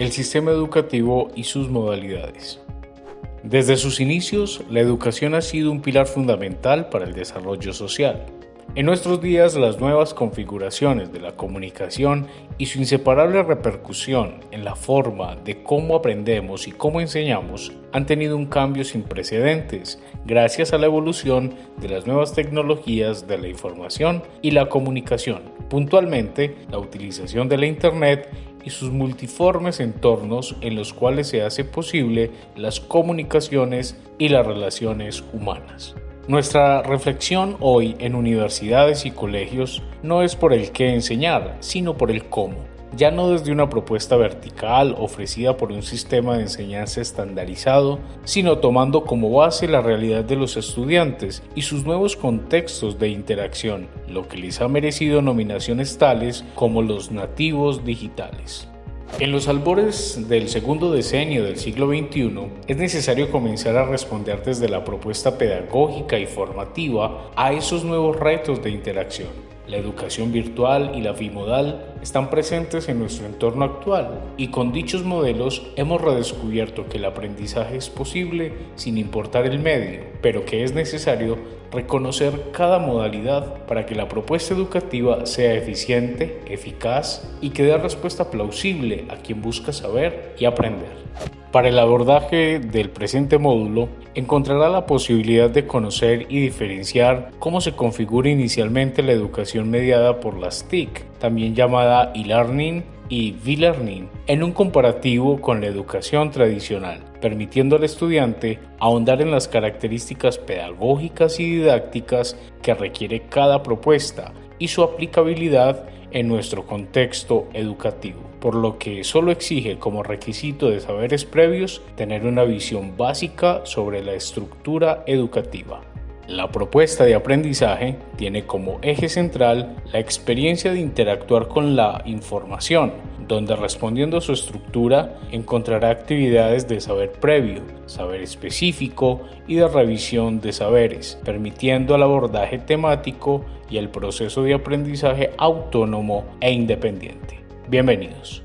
el sistema educativo y sus modalidades. Desde sus inicios, la educación ha sido un pilar fundamental para el desarrollo social. En nuestros días, las nuevas configuraciones de la comunicación y su inseparable repercusión en la forma de cómo aprendemos y cómo enseñamos han tenido un cambio sin precedentes gracias a la evolución de las nuevas tecnologías de la información y la comunicación, puntualmente la utilización de la Internet y sus multiformes entornos en los cuales se hace posible las comunicaciones y las relaciones humanas. Nuestra reflexión hoy en universidades y colegios no es por el qué enseñar, sino por el cómo, ya no desde una propuesta vertical ofrecida por un sistema de enseñanza estandarizado, sino tomando como base la realidad de los estudiantes y sus nuevos contextos de interacción, lo que les ha merecido nominaciones tales como los nativos digitales. En los albores del segundo decenio del siglo XXI, es necesario comenzar a responder desde la propuesta pedagógica y formativa a esos nuevos retos de interacción. La educación virtual y la bimodal están presentes en nuestro entorno actual y con dichos modelos hemos redescubierto que el aprendizaje es posible sin importar el medio, pero que es necesario reconocer cada modalidad para que la propuesta educativa sea eficiente, eficaz y que dé respuesta plausible a quien busca saber y aprender. Para el abordaje del presente módulo, encontrará la posibilidad de conocer y diferenciar cómo se configura inicialmente la educación mediada por las TIC, también llamada e-learning y V-Learning en un comparativo con la educación tradicional, permitiendo al estudiante ahondar en las características pedagógicas y didácticas que requiere cada propuesta y su aplicabilidad en nuestro contexto educativo, por lo que solo exige como requisito de saberes previos tener una visión básica sobre la estructura educativa. La propuesta de aprendizaje tiene como eje central la experiencia de interactuar con la información, donde respondiendo a su estructura encontrará actividades de saber previo, saber específico y de revisión de saberes, permitiendo el abordaje temático y el proceso de aprendizaje autónomo e independiente. Bienvenidos.